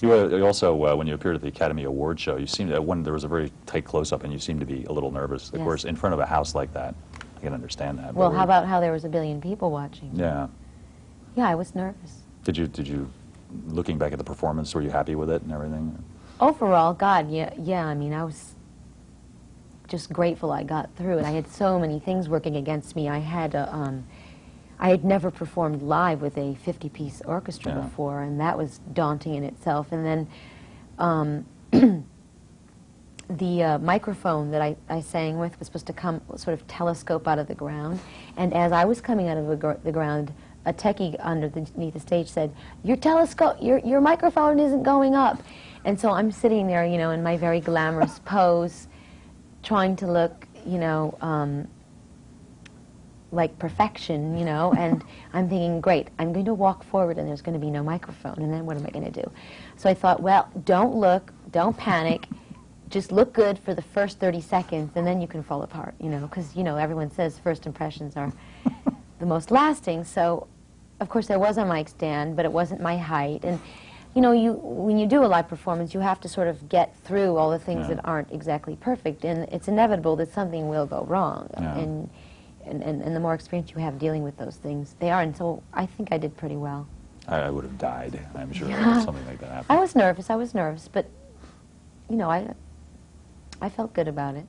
You, uh, you also, uh, when you appeared at the Academy Award show, you seemed, uh, when there was a very tight close-up and you seemed to be a little nervous. Of Yes. course, in front of a house like that, I can understand that. Well, how about how there was a billion people watching? Yeah. Yeah, I was nervous. Did you, did you, looking back at the performance, were you happy with it and everything? Overall, God, yeah, yeah. I mean, I was just grateful I got through it. I had so many things working against me. I had a, um, I had never performed live with a 50-piece orchestra Yeah. before, and that was daunting in itself. And then um, the uh, microphone that I, I sang with was supposed to come sort of telescope out of the ground. And as I was coming out of the, gr- the ground, a techie underneath the stage said, "Your telescope, your your microphone isn't going up." And so I'm sitting there, you know, in my very glamorous pose, trying to look, you know, um, like perfection, you know, and I'm thinking, great, I'm going to walk forward and there's going to be no microphone, and then what am I going to do? So I thought, well, don't look, don't panic, just look good for the first 30 seconds, and then you can fall apart, you know, because, you know, everyone says first impressions are the most lasting, so of course there was a mic stand, but it wasn't my height, and you know, you when you do a live performance, you have to sort of get through all the things Yeah. that aren't exactly perfect, and it's inevitable that something will go wrong, Yeah. and, and and and the more experience you have dealing with those things, they are. And so I think I did pretty well. I, I would have died, I'm sure, Yeah. if something like that happened. I was nervous. I was nervous, but you know, I I felt good about it.